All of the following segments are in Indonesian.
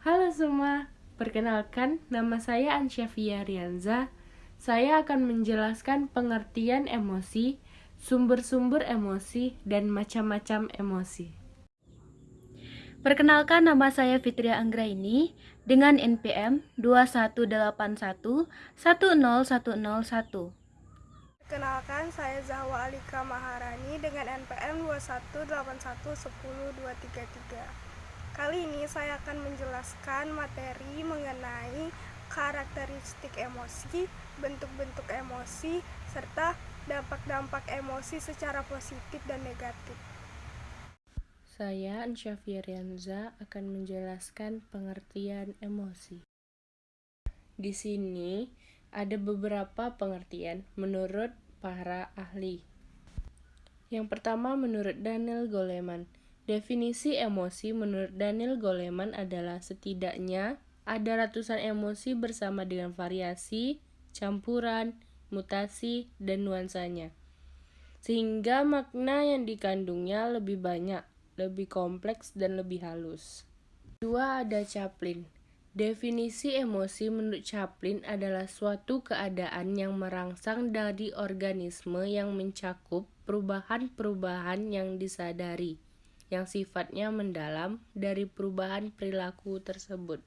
Halo semua, perkenalkan nama saya Ansyafia Rianza. Saya akan menjelaskan pengertian emosi, sumber-sumber emosi, dan macam-macam emosi. Perkenalkan nama saya Fitria Anggraini dengan NPM 2181 10101. Perkenalkan, saya Zahwa Alika Maharani dengan NPM 218110233. Kali ini saya akan menjelaskan materi mengenai karakteristik emosi, bentuk-bentuk emosi, serta dampak-dampak emosi secara positif dan negatif. Saya Ansyafia Rianza akan menjelaskan pengertian emosi. Di sini ada beberapa pengertian menurut para ahli. Yang pertama menurut Daniel Goleman. Definisi emosi menurut Daniel Goleman adalah setidaknya ada ratusan emosi bersama dengan variasi, campuran, mutasi, dan nuansanya. Sehingga makna yang dikandungnya lebih banyak, lebih kompleks, dan lebih halus. Dua ada Chaplin. Definisi emosi menurut Chaplin adalah suatu keadaan yang merangsang dari organisme yang mencakup perubahan-perubahan yang disadari, yang sifatnya mendalam dari perubahan perilaku tersebut.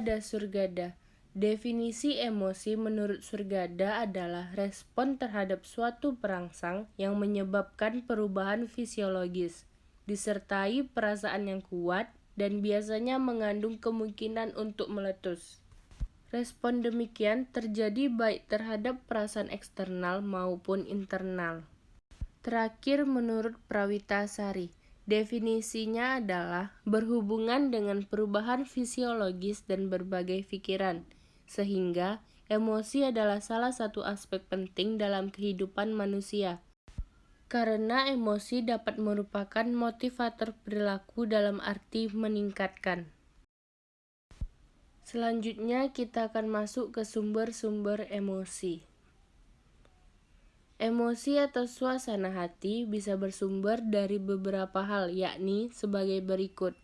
Ada Surgada. Definisi emosi menurut Surgada adalah respon terhadap suatu perangsang yang menyebabkan perubahan fisiologis, disertai perasaan yang kuat, dan biasanya mengandung kemungkinan untuk meletus. Respon demikian terjadi baik terhadap perasaan eksternal maupun internal. Terakhir menurut Prawitasari, definisinya adalah berhubungan dengan perubahan fisiologis dan berbagai pikiran, sehingga emosi adalah salah satu aspek penting dalam kehidupan manusia karena emosi dapat merupakan motivator perilaku dalam arti meningkatkan. Selanjutnya kita akan masuk ke sumber-sumber emosi. Emosi atau suasana hati bisa bersumber dari beberapa hal, yakni sebagai berikut.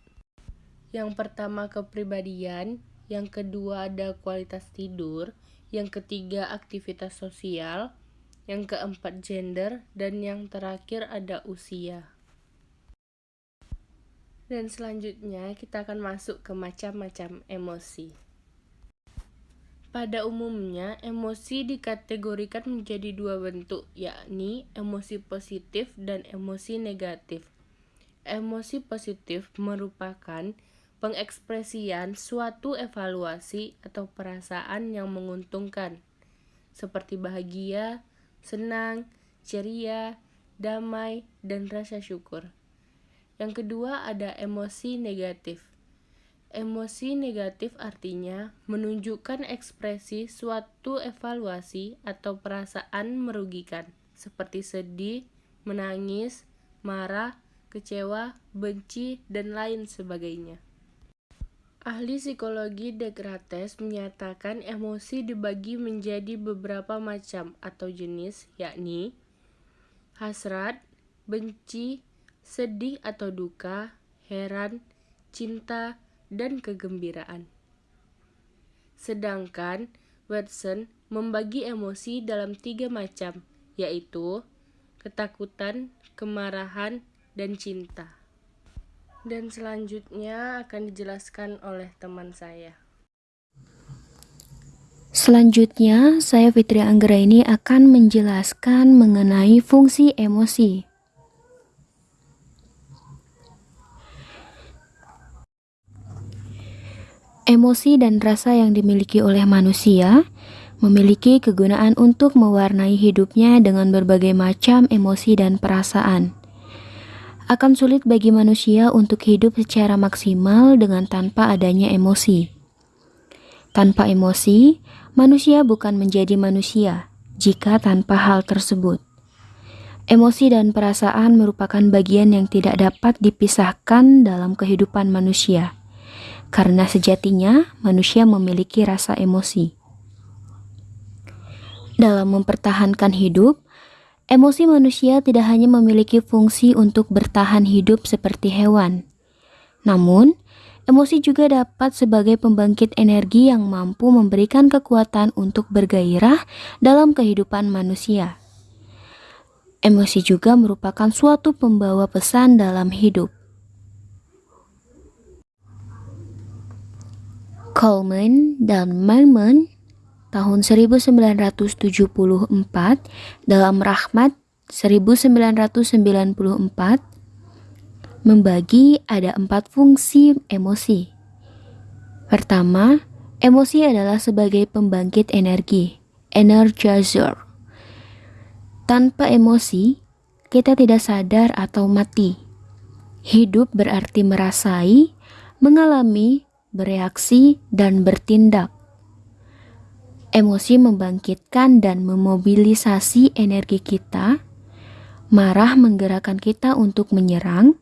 Yang pertama kepribadian, yang kedua ada kualitas tidur, yang ketiga aktivitas sosial, yang keempat gender, dan yang terakhir ada usia. Dan selanjutnya kita akan masuk ke macam-macam emosi. Pada umumnya, emosi dikategorikan menjadi dua bentuk, yakni emosi positif dan emosi negatif. Emosi positif merupakan pengekspresian suatu evaluasi atau perasaan yang menguntungkan, seperti bahagia, senang, ceria, damai, dan rasa syukur. Yang kedua ada emosi negatif. Emosi negatif artinya menunjukkan ekspresi suatu evaluasi atau perasaan merugikan, seperti sedih, menangis, marah, kecewa, benci, dan lain sebagainya. Ahli psikologi Descartes menyatakan emosi dibagi menjadi beberapa macam atau jenis, yakni hasrat, benci, sedih atau duka, heran, cinta, dan kegembiraan. Sedangkan Watson membagi emosi dalam tiga macam, yaitu ketakutan, kemarahan, dan cinta dan selanjutnya akan dijelaskan oleh teman saya. Selanjutnya, saya Fitri Anggra ini akan menjelaskan mengenai fungsi emosi. Emosi dan rasa yang dimiliki oleh manusia memiliki kegunaan untuk mewarnai hidupnya dengan berbagai macam emosi dan perasaan akan sulit bagi manusia untuk hidup secara maksimal dengan tanpa adanya emosi. Tanpa emosi, manusia bukan menjadi manusia jika tanpa hal tersebut. Emosi dan perasaan merupakan bagian yang tidak dapat dipisahkan dalam kehidupan manusia, karena sejatinya manusia memiliki rasa emosi. Dalam mempertahankan hidup, Emosi manusia tidak hanya memiliki fungsi untuk bertahan hidup seperti hewan, namun emosi juga dapat sebagai pembangkit energi yang mampu memberikan kekuatan untuk bergairah dalam kehidupan manusia. Emosi juga merupakan suatu pembawa pesan dalam hidup. Coleman dan Maimon tahun 1974 dalam Rahmat 1994 membagi ada empat fungsi emosi. Pertama, emosi adalah sebagai pembangkit energi, energizer. Tanpa emosi, kita tidak sadar atau mati. Hidup berarti merasai, mengalami, bereaksi, dan bertindak. Emosi membangkitkan dan memobilisasi energi kita. Marah menggerakkan kita untuk menyerang,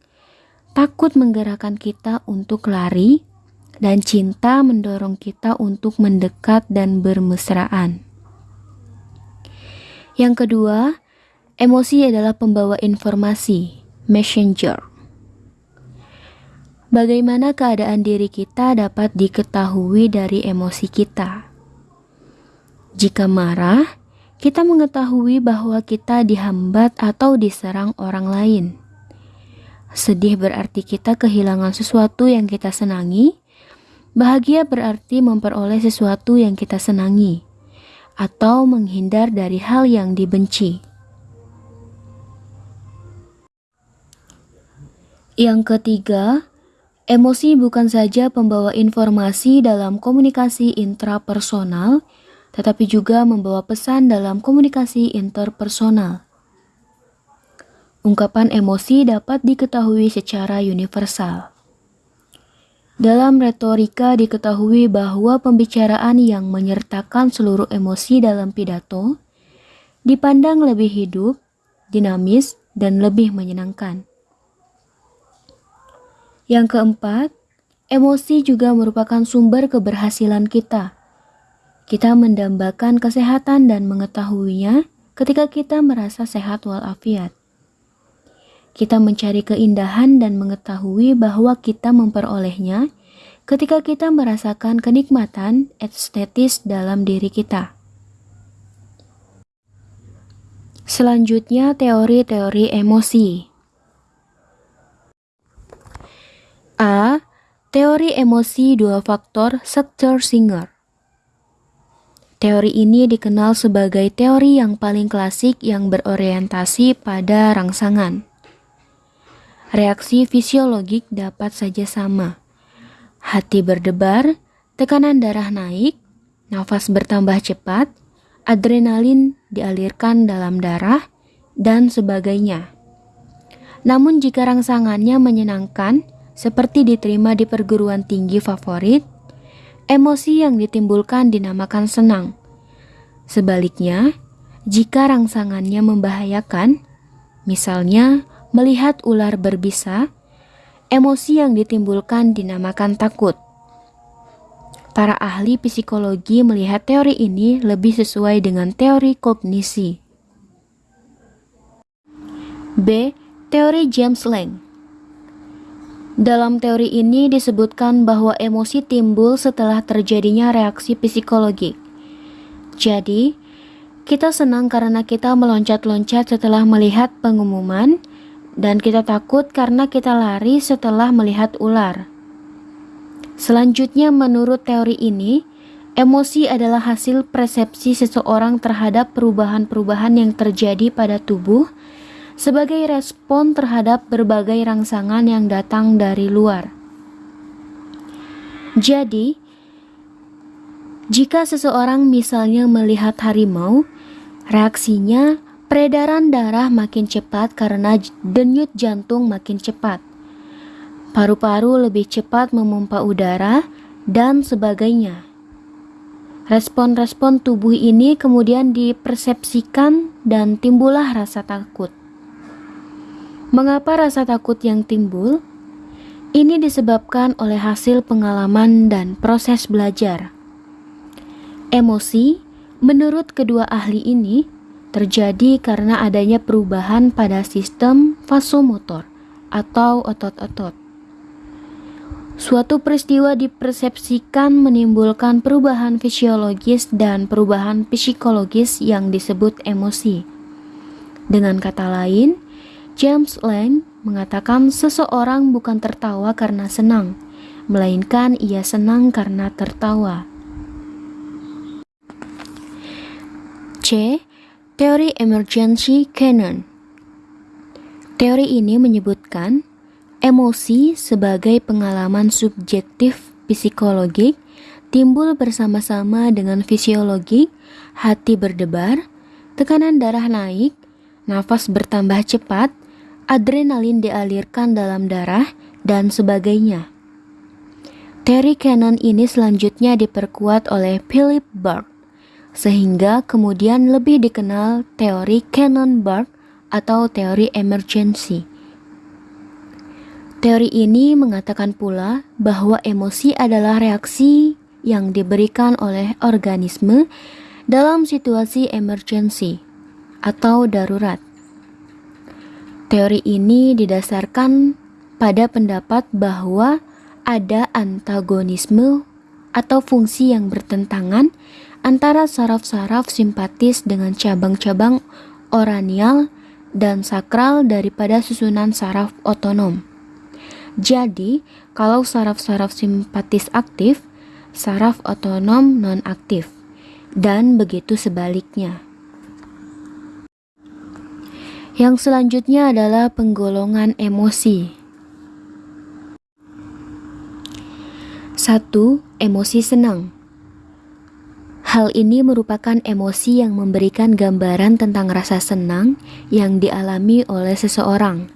Takut menggerakkan kita untuk lari, dan cinta mendorong kita untuk mendekat dan bermesraan. Yang kedua, emosi adalah pembawa informasi, messenger. Bagaimana keadaan diri kita dapat diketahui dari emosi kita. Jika marah, kita mengetahui bahwa kita dihambat atau diserang orang lain. Sedih berarti kita kehilangan sesuatu yang kita senangi. Bahagia berarti memperoleh sesuatu yang kita senangi, atau menghindar dari hal yang dibenci. Yang ketiga, emosi bukan saja pembawa informasi dalam komunikasi intrapersonal, tetapi juga membawa pesan dalam komunikasi interpersonal. Ungkapan emosi dapat diketahui secara universal. Dalam retorika diketahui bahwa pembicaraan yang menyertakan seluruh emosi dalam pidato dipandang lebih hidup, dinamis, dan lebih menyenangkan. Yang keempat, emosi juga merupakan sumber keberhasilan kita. Kita mendambakan kesehatan dan mengetahuinya ketika kita merasa sehat walafiat. Kita mencari keindahan dan mengetahui bahwa kita memperolehnya ketika kita merasakan kenikmatan estetis dalam diri kita. Selanjutnya, teori-teori emosi. A. Teori emosi dua faktor Sector Singer. Teori ini dikenal sebagai teori yang paling klasik yang berorientasi pada rangsangan. Reaksi fisiologik dapat saja sama. Hati berdebar, tekanan darah naik, nafas bertambah cepat, adrenalin dialirkan dalam darah, dan sebagainya. Namun jika rangsangannya menyenangkan, seperti diterima di perguruan tinggi favorit, emosi yang ditimbulkan dinamakan senang. Sebaliknya, jika rangsangannya membahayakan, misalnya Melihat ular berbisa, emosi yang ditimbulkan dinamakan takut. Para ahli psikologi melihat teori ini lebih sesuai dengan teori kognisi. B. Teori James Lang Dalam teori ini disebutkan bahwa emosi timbul setelah terjadinya reaksi psikologik. Jadi, kita senang karena kita meloncat-loncat setelah melihat pengumuman, dan kita takut karena kita lari setelah melihat ular. Selanjutnya, menurut teori ini, emosi adalah hasil persepsi seseorang terhadap perubahan-perubahan yang terjadi pada tubuh sebagai respon terhadap berbagai rangsangan yang datang dari luar. Jadi, jika seseorang misalnya melihat harimau, reaksinya Peredaran darah makin cepat karena denyut jantung makin cepat. Paru-paru lebih cepat memompa udara dan sebagainya. Respon-respon tubuh ini kemudian dipersepsikan dan timbullah rasa takut. Mengapa rasa takut yang timbul? Ini disebabkan oleh hasil pengalaman dan proses belajar. Emosi, menurut kedua ahli ini, terjadi karena adanya perubahan pada sistem vasomotor atau otot-otot. Suatu peristiwa dipersepsikan menimbulkan perubahan fisiologis dan perubahan psikologis yang disebut emosi. Dengan kata lain, James Lang mengatakan seseorang bukan tertawa karena senang, melainkan ia senang karena tertawa. C. Teori Emergency Canon Teori ini menyebutkan Emosi sebagai pengalaman subjektif psikologik timbul bersama-sama dengan fisiologik, hati berdebar, tekanan darah naik, nafas bertambah cepat, adrenalin dialirkan dalam darah, dan sebagainya. Teori Cannon ini selanjutnya diperkuat oleh Philip Burke, sehingga kemudian lebih dikenal teori Cannon-Burke atau teori emergency. Teori ini mengatakan pula bahwa emosi adalah reaksi yang diberikan oleh organisme dalam situasi emergency atau darurat. Teori ini didasarkan pada pendapat bahwa ada antagonisme atau fungsi yang bertentangan antara saraf-saraf simpatis dengan cabang-cabang oranial dan sakral daripada susunan saraf otonom. Jadi, kalau saraf-saraf simpatis aktif, saraf otonom non-aktif, dan begitu sebaliknya. Yang selanjutnya adalah penggolongan emosi. Satu, emosi senang. Hal ini merupakan emosi yang memberikan gambaran tentang rasa senang yang dialami oleh seseorang.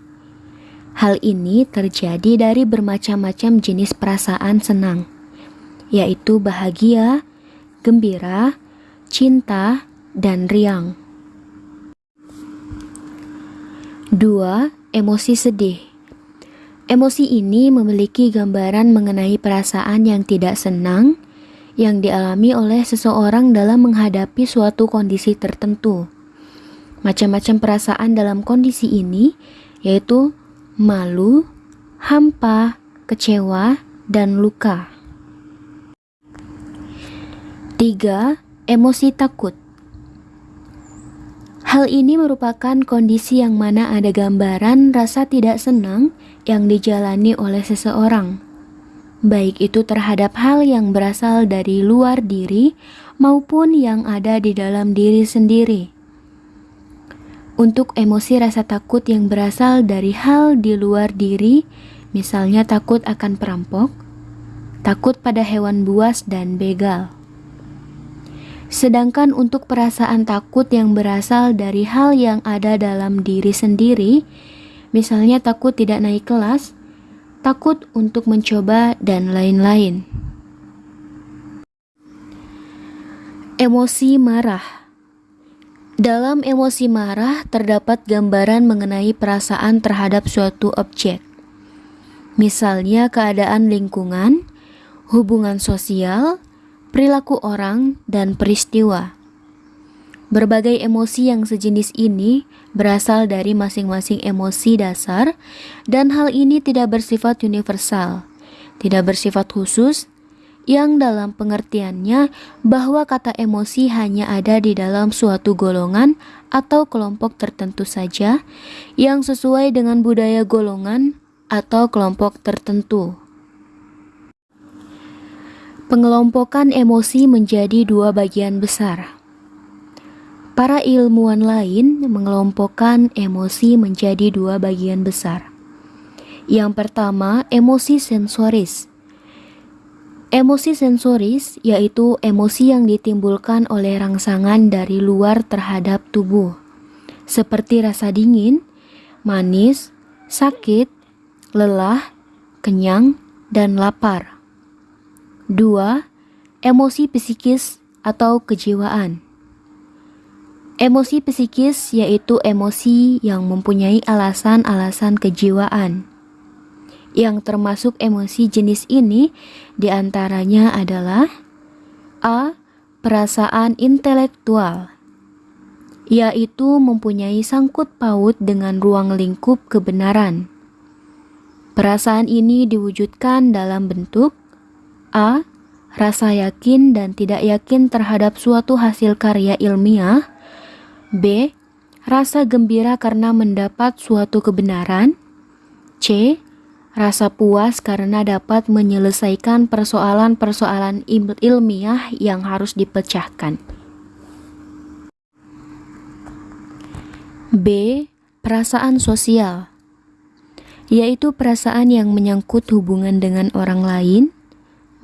Hal ini terjadi dari bermacam-macam jenis perasaan senang, yaitu bahagia, gembira, cinta, dan riang. 2. Emosi sedih Emosi ini memiliki gambaran mengenai perasaan yang tidak senang yang dialami oleh seseorang dalam menghadapi suatu kondisi tertentu. Macam-macam perasaan dalam kondisi ini yaitu malu, hampa, kecewa, dan luka. 3. Emosi takut Hal ini merupakan kondisi yang mana ada gambaran rasa tidak senang yang dijalani oleh seseorang, baik itu terhadap hal yang berasal dari luar diri maupun yang ada di dalam diri sendiri. Untuk emosi rasa takut yang berasal dari hal di luar diri, misalnya takut akan perampok, takut pada hewan buas dan begal. Sedangkan untuk perasaan takut yang berasal dari hal yang ada dalam diri sendiri, misalnya takut tidak naik kelas, takut untuk mencoba, dan lain-lain. Emosi marah dalam emosi marah terdapat gambaran mengenai perasaan terhadap suatu objek. Misalnya keadaan lingkungan, hubungan sosial, perilaku orang, dan peristiwa. Berbagai emosi yang sejenis ini berasal dari masing-masing emosi dasar dan hal ini tidak bersifat universal, tidak bersifat khusus, yang dalam pengertiannya bahwa kata emosi hanya ada di dalam suatu golongan atau kelompok tertentu saja yang sesuai dengan budaya golongan atau kelompok tertentu. Pengelompokan emosi menjadi dua bagian besar. Para ilmuwan lain mengelompokkan emosi menjadi dua bagian besar. Yang pertama, emosi sensoris Emosi sensoris yaitu emosi yang ditimbulkan oleh rangsangan dari luar terhadap tubuh, seperti rasa dingin, manis, sakit, lelah, kenyang, dan lapar. 2. Emosi psikis atau kejiwaan. Emosi psikis yaitu emosi yang mempunyai alasan-alasan kejiwaan yang termasuk emosi jenis ini di antaranya adalah A. Perasaan intelektual yaitu mempunyai sangkut paut dengan ruang lingkup kebenaran. Perasaan ini diwujudkan dalam bentuk A. Rasa yakin dan tidak yakin terhadap suatu hasil karya ilmiah B. Rasa gembira karena mendapat suatu kebenaran C. Rasa puas karena dapat menyelesaikan persoalan-persoalan ilmiah yang harus dipecahkan. B. Perasaan sosial yaitu perasaan yang menyangkut hubungan dengan orang lain,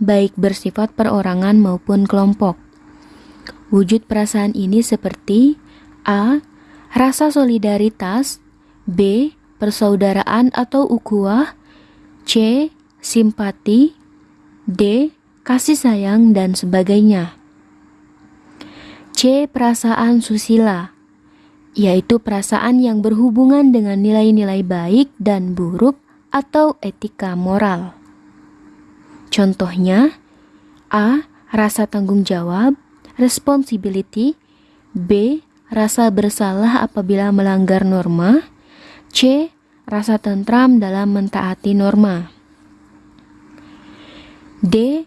baik bersifat perorangan maupun kelompok. Wujud perasaan ini seperti A. Rasa solidaritas B. Persaudaraan atau ukuah C. Simpati D. Kasih sayang dan sebagainya C. Perasaan susila yaitu perasaan yang berhubungan dengan nilai-nilai baik dan buruk atau etika moral. Contohnya, A. Rasa tanggung jawab, responsibility B. Rasa bersalah apabila melanggar norma C. Rasa tentram dalam mentaati norma D.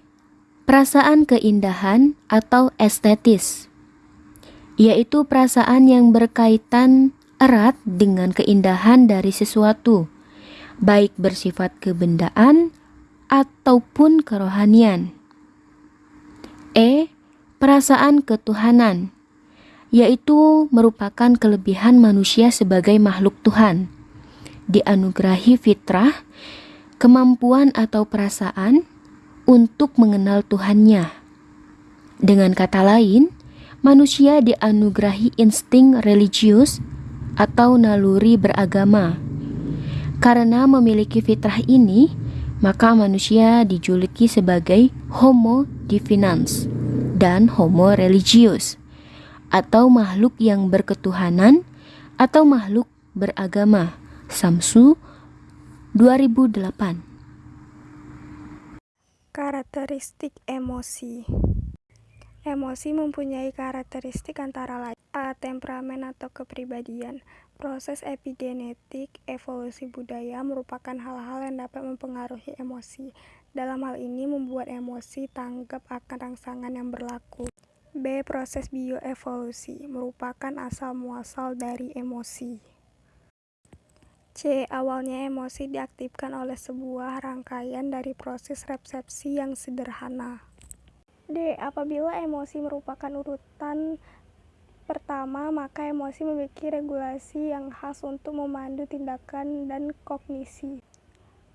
Perasaan keindahan atau estetis yaitu perasaan yang berkaitan erat dengan keindahan dari sesuatu, baik bersifat kebendaan ataupun kerohanian. E. Perasaan ketuhanan, yaitu merupakan kelebihan manusia sebagai makhluk Tuhan, dianugerahi fitrah, kemampuan atau perasaan untuk mengenal Tuhannya. Dengan kata lain, manusia dianugerahi insting religius atau naluri beragama. Karena memiliki fitrah ini, maka manusia dijuluki sebagai homo divinans dan homo religius atau makhluk yang berketuhanan atau makhluk beragama. Samsu 2008 Karakteristik emosi Emosi mempunyai karakteristik antara lain. Temperamen atau kepribadian Proses epigenetik evolusi budaya merupakan hal-hal yang dapat mempengaruhi emosi. Dalam hal ini membuat emosi tanggap akan rangsangan yang berlaku. B. Proses bioevolusi merupakan asal-muasal dari emosi. C. Awalnya emosi diaktifkan oleh sebuah rangkaian dari proses resepsi yang sederhana. D. Apabila emosi merupakan urutan pertama, maka emosi memiliki regulasi yang khas untuk memandu tindakan dan kognisi.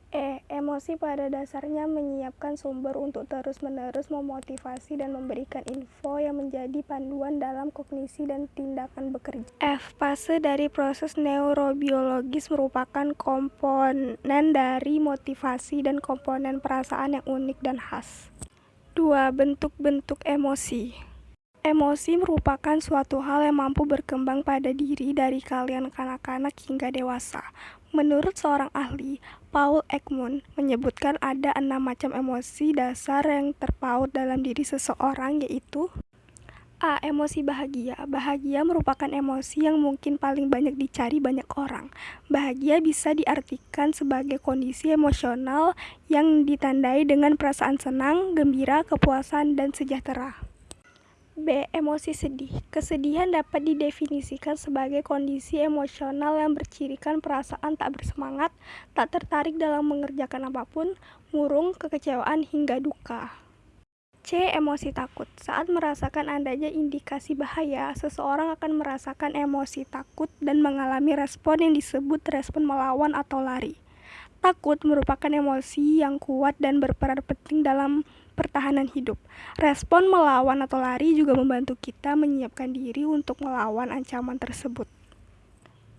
E. Emosi pada dasarnya menyiapkan sumber untuk terus-menerus memotivasi dan memberikan info yang menjadi panduan dalam kognisi dan tindakan bekerja. F. Fase dari proses neurobiologis merupakan komponen dari motivasi dan komponen perasaan yang unik dan khas. 2. Bentuk-bentuk emosi Emosi merupakan suatu hal yang mampu berkembang pada diri dari kalian kanak-kanak hingga dewasa. Menurut seorang ahli, Paul Ekman menyebutkan ada enam macam emosi dasar yang terpaut dalam diri seseorang yaitu A. Emosi bahagia. Bahagia merupakan emosi yang mungkin paling banyak dicari banyak orang. Bahagia bisa diartikan sebagai kondisi emosional yang ditandai dengan perasaan senang, gembira, kepuasan, dan sejahtera. B. Emosi sedih. Kesedihan dapat didefinisikan sebagai kondisi emosional yang bercirikan perasaan tak bersemangat, tak tertarik dalam mengerjakan apa pun, murung, kekecewaan, hingga duka. C. Emosi takut. Saat merasakan adanya indikasi bahaya, seseorang akan merasakan emosi takut dan mengalami respon yang disebut respon melawan atau lari. Takut merupakan emosi yang kuat dan berperan penting dalam pertahanan hidup. Respon melawan atau lari juga membantu kita menyiapkan diri untuk melawan ancaman tersebut.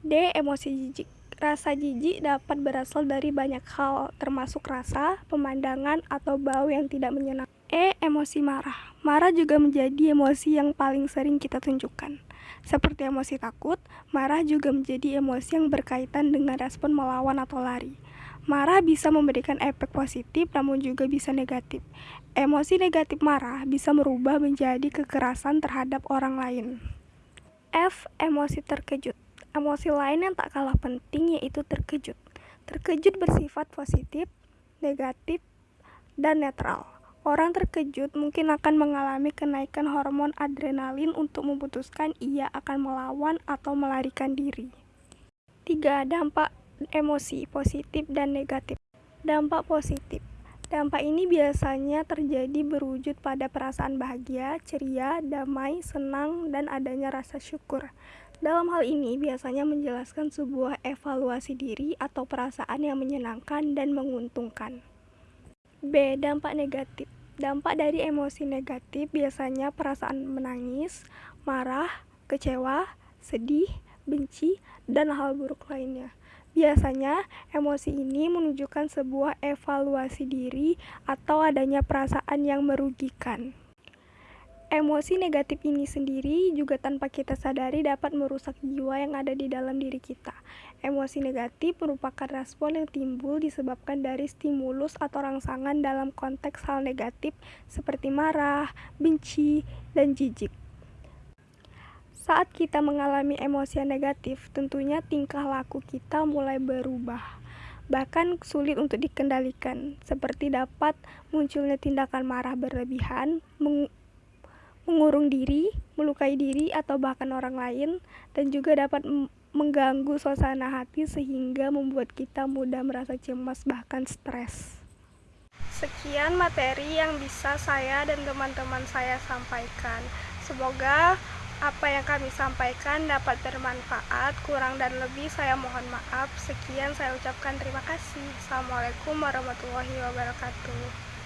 D. Emosi jijik. Rasa jijik dapat berasal dari banyak hal, termasuk rasa, pemandangan, atau bau yang tidak menyenangkan. E. Emosi marah. Marah juga menjadi emosi yang paling sering kita tunjukkan. Seperti emosi takut, marah juga menjadi emosi yang berkaitan dengan respon melawan atau lari. Marah bisa memberikan efek positif namun juga bisa negatif. Emosi negatif marah bisa merubah menjadi kekerasan terhadap orang lain. F. Emosi terkejut. Emosi lain yang tak kalah penting yaitu terkejut. Terkejut bersifat positif, negatif, dan netral. Orang terkejut mungkin akan mengalami kenaikan hormon adrenalin untuk memutuskan ia akan melawan atau melarikan diri. 3. Dampak emosi positif dan negatif. Dampak positif. Dampak ini biasanya terjadi berwujud pada perasaan bahagia, ceria, damai, senang, dan adanya rasa syukur. Dalam hal ini biasanya menjelaskan sebuah evaluasi diri atau perasaan yang menyenangkan dan menguntungkan. B. Dampak negatif. Dampak dari emosi negatif biasanya perasaan menangis, marah, kecewa, sedih, benci, dan hal buruk lainnya. Biasanya, emosi ini menunjukkan sebuah evaluasi diri atau adanya perasaan yang merugikan. Emosi negatif ini sendiri juga tanpa kita sadari dapat merusak jiwa yang ada di dalam diri kita. Emosi negatif merupakan respon yang timbul disebabkan dari stimulus atau rangsangan dalam konteks hal negatif seperti marah, benci, dan jijik. Saat kita mengalami emosi yang negatif, tentunya tingkah laku kita mulai berubah bahkan sulit untuk dikendalikan, seperti dapat munculnya tindakan marah berlebihan, mengurung diri, melukai diri, atau bahkan orang lain, dan juga dapat mengganggu suasana hati sehingga membuat kita mudah merasa cemas, bahkan stres. Sekian materi yang bisa saya dan teman-teman saya sampaikan. Semoga apa yang kami sampaikan dapat bermanfaat. Kurang dan lebih saya mohon maaf. Sekian saya ucapkan terima kasih. Assalamualaikum warahmatullahi wabarakatuh.